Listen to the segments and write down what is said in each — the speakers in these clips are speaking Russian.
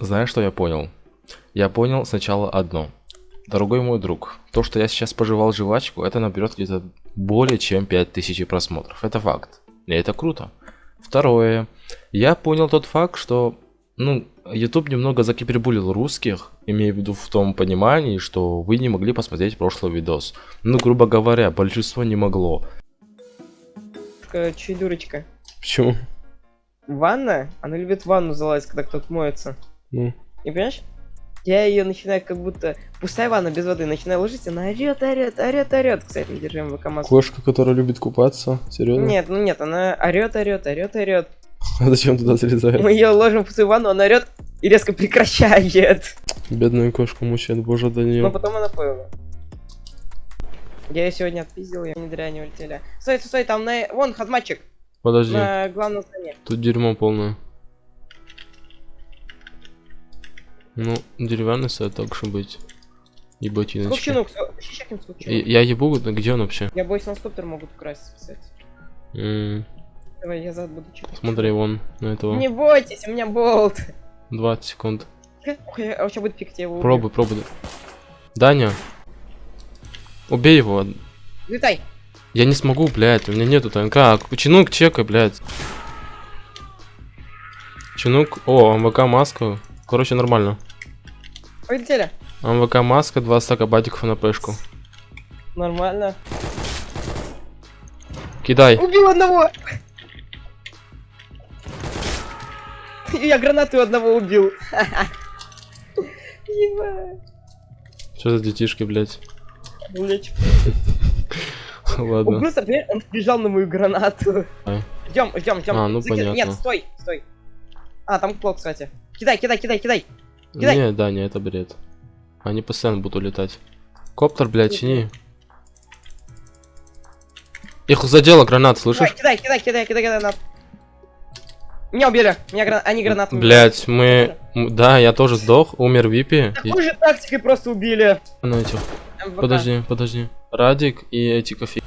Знаешь, что я понял? Я понял сначала одно. Дорогой мой друг, то, что я сейчас пожевал жвачку, это наберет где-то более чем 5000 просмотров. Это факт. И это круто. Второе. Я понял тот факт, что ну, YouTube немного закибербулил русских, имея в виду в том понимании, что вы не могли посмотреть прошлый видос. Ну, грубо говоря, большинство не могло. Че дурочка? Почему? Ванна? Она любит ванну залазить, когда кто-то моется. Ну, Не понимаешь? Я ее начинаю как будто... Пустая ванна без воды. Начинаю ложить, она орет, орет, орет, орет. Кстати, держим в ВК кошка, которая любит купаться, серьезно? Нет, ну нет, она орет, орет, орет, орет. А зачем туда залезает? Мы ее ложим в пустую ванну, она орет и резко прекращает. Бедную кошку мучает, боже, да Но не. потом она поняла. Я ее сегодня отпиздил, я не зря не улетели. Стой, стой, стой, там на... Вон, хазматчик. Подожди, На главном здании. тут дерьмо полное. Ну, деревянный сайт, так что быть. И ботиночки. Скупчинук, щекин И- скупчинук. Я ебу, где он вообще? Я боюсь, скуптер могут украсть, кстати. М, Давай, я зад буду чекать. Смотри, вон на этого. Не бойтесь, у меня болт. 20 секунд. Ох, я- а у тебя будет пик, его. Пробуй, пробуй. Даня. Убей его. Летай. Я не смогу, блядь, у меня нету ТНК. А, Чинук, чекай, блядь. Чинук, о, МВК маска. Короче, нормально. Полетели. МВК маска, 2 стака батиков на пешку. Нормально. Кидай. Убил одного. Я гранату одного убил. Что за детишки, блядь? Блять. Он Ладно. просто, он бежал на мою гранату. А. Ждем, ждем, ждем. А, ну понятно. Нет, стой, стой. А, там клок, кстати. Кидай, кидай, кидай, кидай. Кидай. Не, Даня, это бред. Они постоянно будут улетать. Коптер, блядь, чини. Их задела гранат, слышишь? кидай, кидай, кидай, кидай, кидай, гранат. Меня убили. Меня грана... Они гранатами. Блять, мы... Да, я тоже сдох, умер Випи. Такой же тактикой просто убили. На этих. Подожди, подожди. Радик и эти кофе.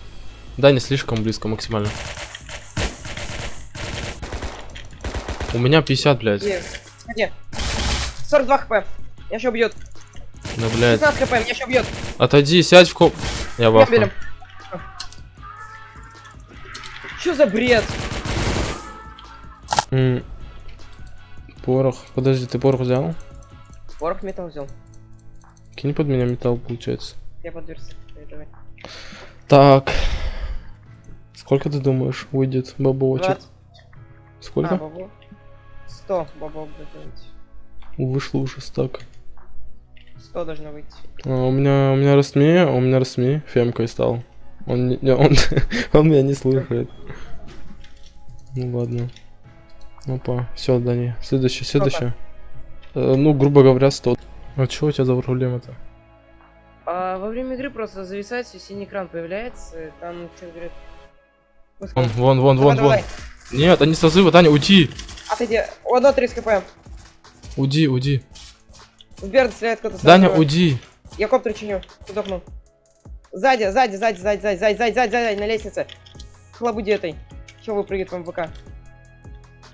Да, не слишком близко максимально. У меня 50, блядь. Есть. Смотри. 42 хп. Меня еще убьет. Да, блядь. 15 хп, меня еще убьет. Отойди, сядь в коп. Я убили. Что за бред? М, Порох. Подожди, ты порох взял? Порох металл взял. Кинь под меня металл, получается. Я давай. Так. Сколько ты думаешь выйдет бабочек? 20. А, Сколько? бабо. 100 бабок готовить. Вышло уже стак. 100 должно выйти. А, у меня у меня Растми, у меня Растми фемкой стал. Он, не- он, он меня не слушает. Ну ладно. Опа, все, Дани. Следующее, следующее. Э, ну, грубо говоря, 100. А что у тебя за проблема-то? А, во время игры просто зависает, и синий экран появляется, и там что говорит. Вон, вон, вон, Давай, вон, давай, вон. Нет, они созывы, Даня, уйди! Отойди. У одного 30 кп. Уйди, уйди. Сбер стреляет кто-то. Даня, уйди! Я коптер чиню. Сдохнул. Сзади, сзади, сзади, сзади, сзади, сзади, сзади, сзади, сзади, на лестнице. Хлобуди этой. Чего выпрыгивает в МВК?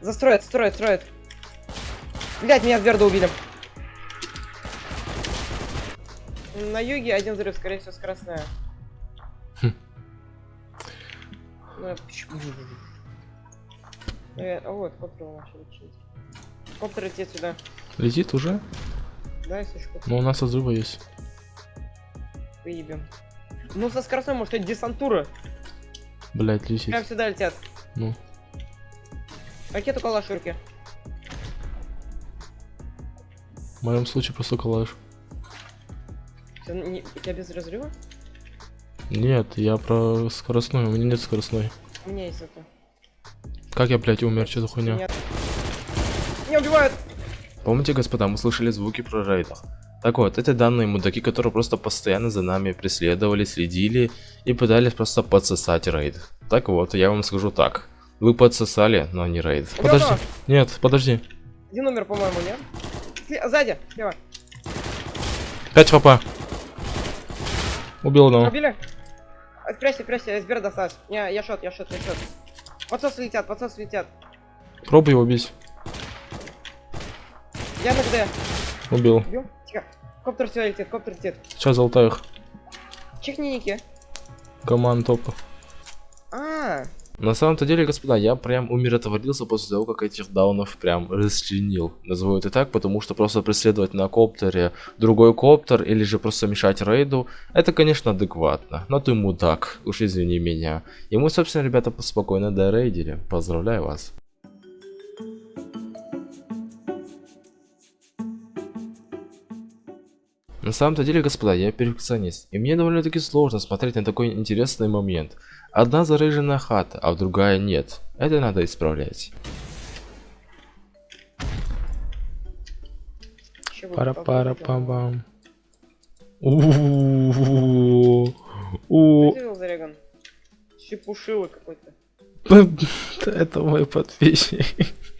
Застроят, строят, строят. Блять, меня Берда убили. На юге один взрыв, скорее всего, скоростная. Хм. Ну, я а вот, начал лечить. Коптер летит сюда. Летит уже? Да, если что, Но у нас созывы есть. выебем. Ну, со скоростной, может, это десантура. Блять, летит. Прям сюда летят. Ну. Ракету калашурки. В моем случае просто калаш. Всё, не- У тебя без разрыва? Нет, я про скоростной, у меня нет скоростной. У меня есть это. Как я, блядь, умер, что за хуйня? Меня убивают! Помните, господа, мы слышали звуки про рейдах. Так вот, это данные мудаки, которые просто постоянно за нами преследовали, следили и пытались просто подсосать рейд. Так вот, я вам скажу так. Вы подсосали, но не рейд. Убил Подожди. одного. Нет, подожди. Один умер, по-моему, нет? Сзади, слева. 5 хп. Убил одного. Убили? А, Прячься, прячься, СБР досталось. Не, я шот, я шот, я шот. Подсосы летят, подсосы летят. Пробуй его убить. Я на ГД. Убил. Бьем? Тихо. Коптер сюда летит, коптер летит. Сейчас золотаю их. Чихни ники. Команд топа. А, На самом-то деле, господа, я прям умиротворился после того, как этих даунов прям расчленил. Назову это так, потому что просто преследовать на коптере другой коптер или же просто мешать рейду, это, конечно, адекватно. Но ты мудак, уж извини меня. И мы, собственно, ребята, спокойно дорейдили. Поздравляю вас. На самом-то деле, господа, я перфекционист, и мне довольно-таки сложно смотреть на такой интересный момент. Одна заряженная хата, а другая нет. Это надо исправлять. пара пара пам Зареган? Чепушило какой-то. Это мой подписчик.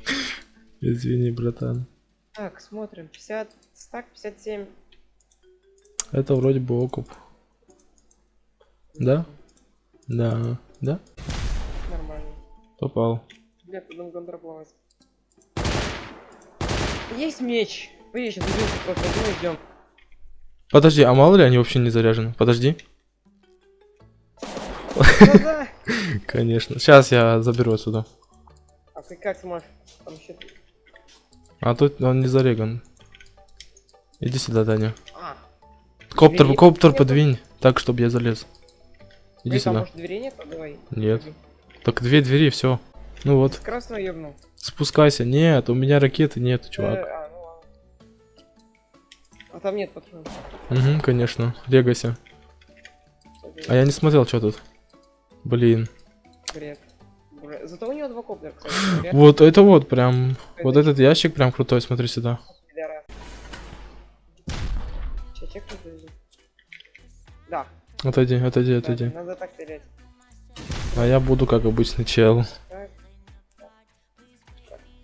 Извини, братан. Так, смотрим. 50, стак 57. Это вроде бы окуп. Да? Да. Да? Нормально. Попал. Бля, потом контраплавать. Есть меч. Вы сейчас убился просто, ну идем. Подожди, а мало ли они вообще не заряжены? Подожди. Конечно. Сейчас я заберу отсюда. А ты как сможешь? Там. А тут он не зареган. Иди сюда, Даня. А, Коптер, Двери коптер нету? подвинь, так, чтобы я залез. Иди Эй, там, сюда. может, нет? Давай. Нет. Так две двери, все. Ну вот, Красного ебнул. спускайся. Нет, у меня ракеты нет, Э, чувак. а, ну ладно. А там нет патронов. Угу, конечно. Регайся. А я не смотрел, что тут. Блин. Бред. Зато у него два коптера, кстати. Вот это вот прям. Вот Это этот ящик прям крутой, смотри сюда. пидорас. Да. Отойди, отойди, отойди. Надо так стрелять. А я буду как обычный чел. Так.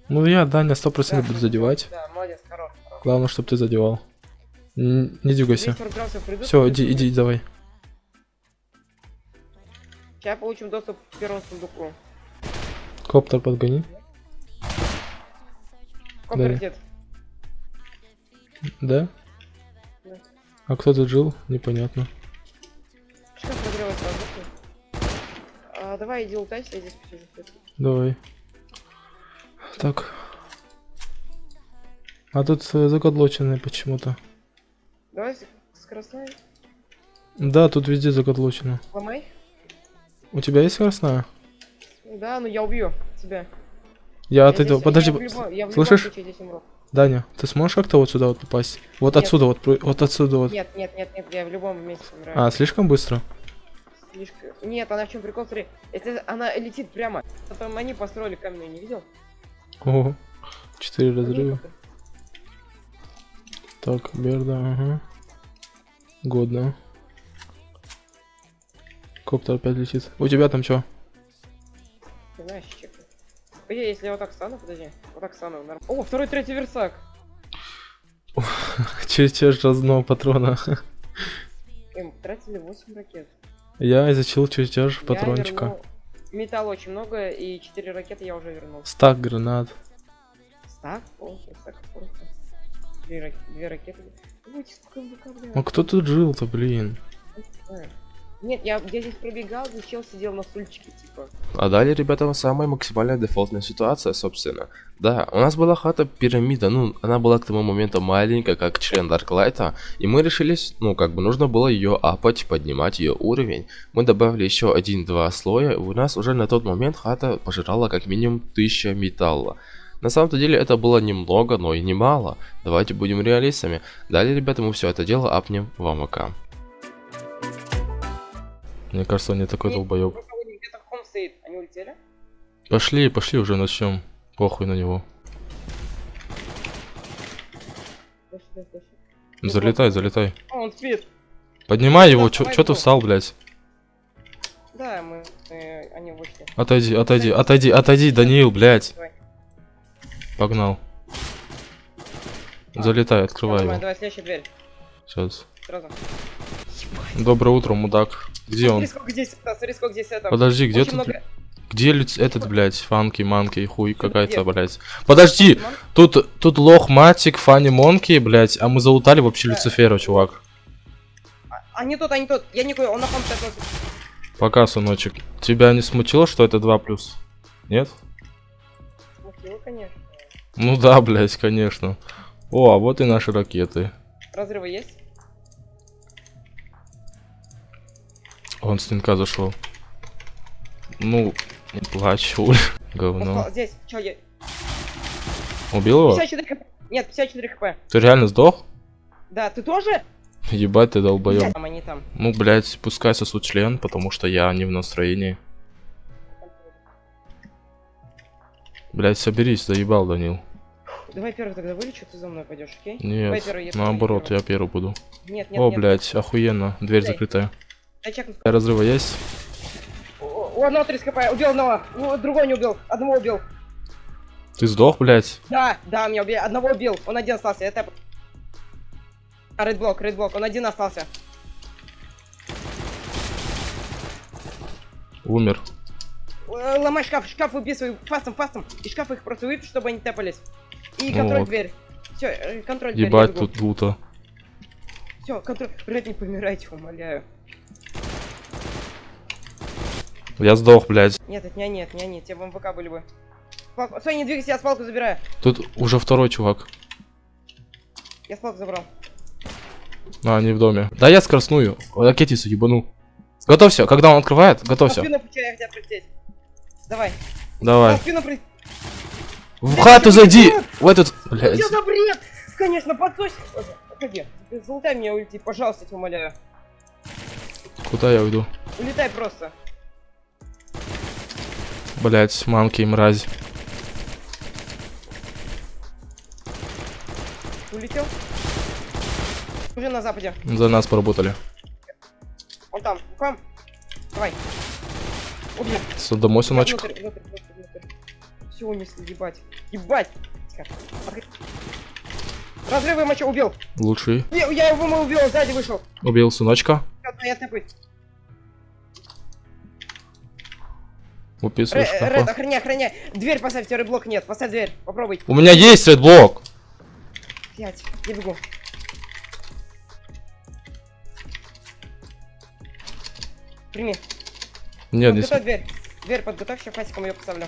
Ну я, Даня, сто процентов Да, буду задевать. Да, молодец, хорош. хорош. Главное, чтобы ты задевал. Н- Не дергайся. 240 градусов придут. Все, иди, иди, давай. Сейчас получим доступ к первому сундуку. Коптер подгони. Коптер Да. дед. Да? Да. А кто тут жил? Непонятно. Прогревать воздух? А, давай иди лутайся, я здесь посижу. Давай. Так. А тут э, закотлоченные почему-то. Давай с- скоростной. Да, тут везде закотлочено. Ломай. У тебя есть скоростная? Да, ну я убью тебя. Я Я от этого... здесь- Подожди, я в любом- я в слышишь? случае здесь умру. Даня, ты сможешь как-то вот сюда вот попасть? Вот Нет. отсюда, вот, вот отсюда вот. Нет, нет, нет, нет, я в любом месте умираю. А, слишком быстро? Слишком... Нет, она в чем прикол, смотри. Если она летит прямо, потом они построили каменную, не видел? Ого. Четыре разрыва. Так, Берда, ага. Годно. Коптер опять летит. У тебя там что? Ты знаешь, чек. Подожди, если я вот так стану, подожди. Вот так стану. норм- О, второй, третий версак. Чертеж разного патрона. Эм, тратили 8 ракет. Я изучил чертеж патрончика. вернул- Металла очень много, и 4 ракеты я уже вернул. Стак гранат. Стак? О, стак просто. Две, рак... Две ракеты. Ой, сколько МВК, бля. Ну кто тут жил-то, блин? Нет, я, я здесь пробегал, чел сидел на стульчике, типа. А далее, ребята, самая максимальная дефолтная ситуация, собственно. Да, у нас была хата пирамида, ну, она была к тому моменту маленькая, как член Дарклайта, и мы решились, ну, как бы нужно было ее апать, поднимать ее уровень. Мы добавили еще один-два слоя, и у нас уже на тот момент хата пожирала как минимум 1000 металла. На самом-то деле это было немного, но и немало. Давайте будем реалистами. Далее, ребята, мы все это дело апнем в АМК. Мне кажется, он не такой долбоеб. Они? Пошли, пошли уже начнем. Похуй на него. Дальше. Залетай, залетай. А, он спит. Поднимай его, чё, ты встал, блядь? Да, мы, э, они вышли. Отойди, отойди, отойди, отойди, Даниил, блядь. Давай. Погнал. А, Залетай, открывай его. Давай, следующая дверь. Сейчас. Сразу. Доброе утро, мудак. Где он? Смотри, сколько здесь это, смотри, сколько здесь это. Подожди, где Очень тут? много- Где люц... этот, блядь, фанки, манки, хуй какая-то, блядь. Подожди, тут, тут лох, матик, фани, монки, блядь, а мы залутали вообще Да. Люцифера, чувак. А не тот, а не тот. Я никакой, он на так Пока, сыночек. Тебя не смутило, что это 2 плюс? Нет? Смутило, конечно. Ну да, блядь, конечно. О, а вот и наши ракеты. Разрывы есть? Он с стенка зашел. Ну, не плачь, Уль. Говно. Здесь, чё, я... Убил его? 54 хп. Нет, 54 хп. Ты реально сдох? Да, ты тоже? Ебать ты долбоёб. Там они там. Ну, блядь, пускай сосут член, потому что я не в настроении. Блядь, соберись, заебал, Данил. Давай первый тогда вылечу, ты за мной пойдешь, окей? Давай Нет, первый, я наоборот, первый. я первый буду. Нет, нет, О, нет. блядь, охуенно, дверь Дай. закрытая. Чекну. Разрыва есть? У одного 30 хп, убил одного, у другого не убил, одного убил. Ты сдох, блядь? Да, да, меня убили, одного убил, он один остался, это... А, рейдблок, рейдблок, он один остался. Умер. Э, Ломай шкаф, шкаф выписывай фастом, фастом. И шкаф их просто выпей, чтобы они тэпались. И Ну контроль вот. дверь. Все, контроль дверь. Ебать тут лута. Все, контроль. Блядь, не помирайте, умоляю. Я сдох, блядь. Нет, это не они, это не они, те в МВК были бы. Палку... Стой, не двигайся, я с палку забираю. Тут уже второй чувак. Я с палку забрал. А, они в доме. Да я скоростную. Ракетицу ебану. Готовься, когда он открывает, готовься. спину пуча, я хотел прилететь. Давай. Давай. Спину при... В хату зайди! В этот... Блядь. Что за бред? Конечно, подсось. Залутай меня уйти, пожалуйста, тебя умоляю. Куда я уйду? Улетай просто. Блять, мамки, мразь. Улетел? Уже на западе. За нас поработали. Он там. К вам. Давай. Убей. С- Домой, сыночек. Внутрь, внутрь, внутрь, внутрь. Все унесли, ебать. Ебать. Разрывы моча убил. Лучший. Я, я его мы убил, сзади вышел. Убил сыночка. Всё, я. Уписывай Ре- шкафа. Ред, охраняй, охраняй. Дверь поставьте, рейблок нет. Поставь дверь. Попробуй. У меня есть редблок. Пять. Я бегу. Прими. Нет, не Подготовь с- дверь. Дверь подготовь, сейчас фасиком ее поставлю.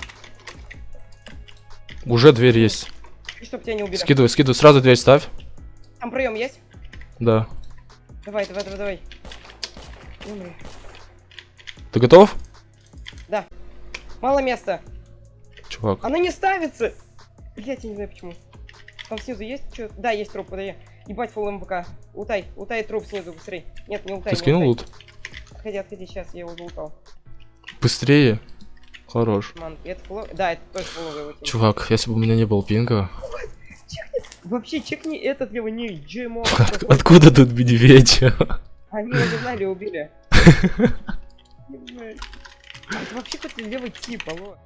Уже дверь есть. И чтоб тебя не убили. Скидывай, скидывай. Сразу дверь ставь. Там проем есть? Да. Давай, давай, давай, давай. Умри. Ты готов? Мало места. Чувак. Она не ставится. Блять, я не знаю почему. Там снизу есть что? Да, есть труп, подай. Ебать, фул МВК. Утай, утай труп снизу, быстрей. Нет, не утай. Ты не скинул лут? Отходи, отходи, сейчас я его залутал. Быстрее. Хорош. Ман, это фуло... Да, это тоже тим. Чувак, если бы у меня не было пинга. Вообще, чекни этот его ник, GMO. Откуда тут медведь? Они его загнали и убили. Это вообще какой-то левый тип, алло.